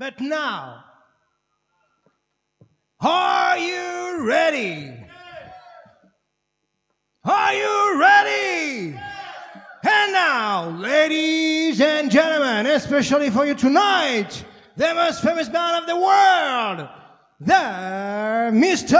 But now, are you ready? Are you ready? And now, ladies and gentlemen, especially for you tonight, the most famous man of the world, the Mr.